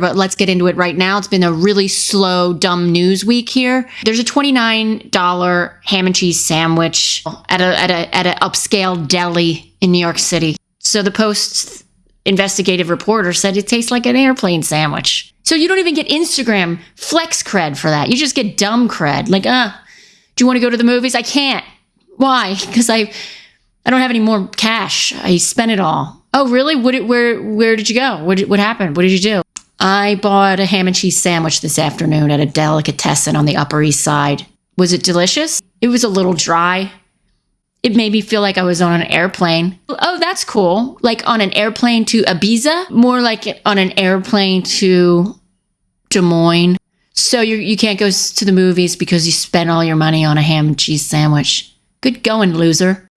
But let's get into it right now. It's been a really slow, dumb news week here. There's a $29 ham and cheese sandwich at a at a at an upscale deli in New York City. So the Post's investigative reporter said it tastes like an airplane sandwich. So you don't even get Instagram flex cred for that. You just get dumb cred. Like, uh, do you want to go to the movies? I can't. Why? Because I I don't have any more cash. I spent it all. Oh, really? What? Where? Where did you go? What? What happened? What did you do? I bought a ham and cheese sandwich this afternoon at a delicatessen on the Upper East Side. Was it delicious? It was a little dry. It made me feel like I was on an airplane. Oh, that's cool. Like on an airplane to Ibiza? More like on an airplane to Des Moines. So you, you can't go to the movies because you spent all your money on a ham and cheese sandwich. Good going, loser.